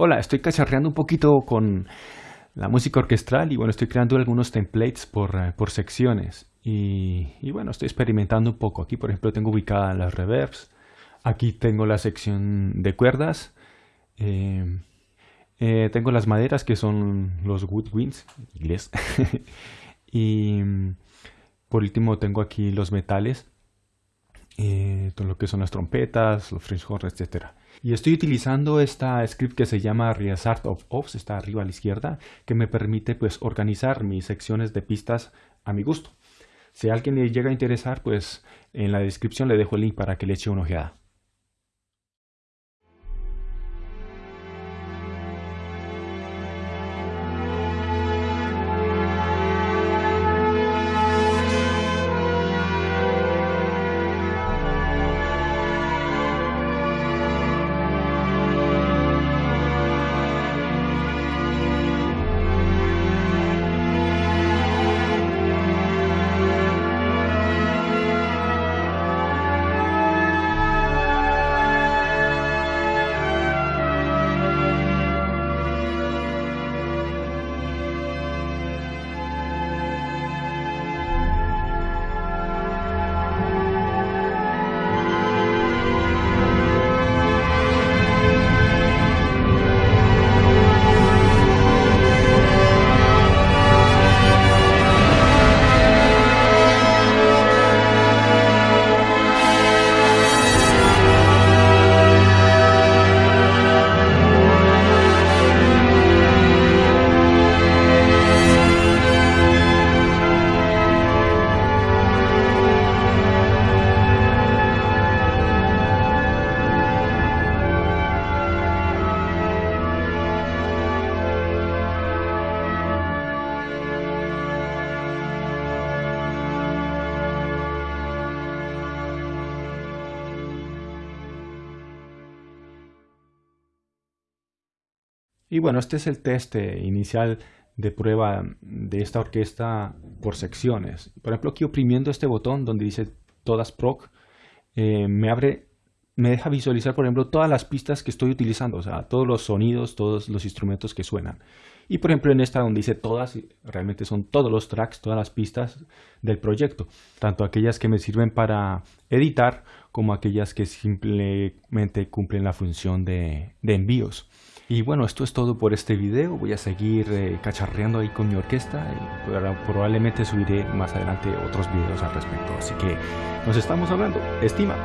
Hola, estoy cacharreando un poquito con la música orquestral y bueno, estoy creando algunos templates por, eh, por secciones. Y, bueno, estoy experimentando un poco. Aquí por ejemplo tengo ubicadas las reverbs, aquí tengo la sección de cuerdas, eh, eh, tengo las maderas que son los woodwinds, inglés, y por último tengo aquí los metales, todo lo que son las trompetas, los fringe horns, etcétera. Y estoy utilizando esta script que se llama Reasart of Offs, está arriba a la izquierda, que me permite pues organizar mis secciones de pistas a mi gusto. Si a alguien le llega a interesar, pues en la descripción le dejo el link para que le eche una ojeada. Y bueno, este es el test eh, inicial de prueba de esta orquesta por secciones. Por ejemplo, aquí oprimiendo este botón donde dice todas proc, eh, me abre, me deja visualizar, por ejemplo, todas las pistas que estoy utilizando, o sea, todos los sonidos, todos los instrumentos que suenan. Y por ejemplo, en esta donde dice todas, realmente son todos los tracks, todas las pistas del proyecto, tanto aquellas que me sirven para editar como aquellas que simplemente cumplen la función de envíos. Y bueno, esto es todo por este video. Voy a seguir eh, cacharreando ahí con mi orquesta y probablemente subiré más adelante otros videos al respecto. Así que nos estamos hablando. Estima.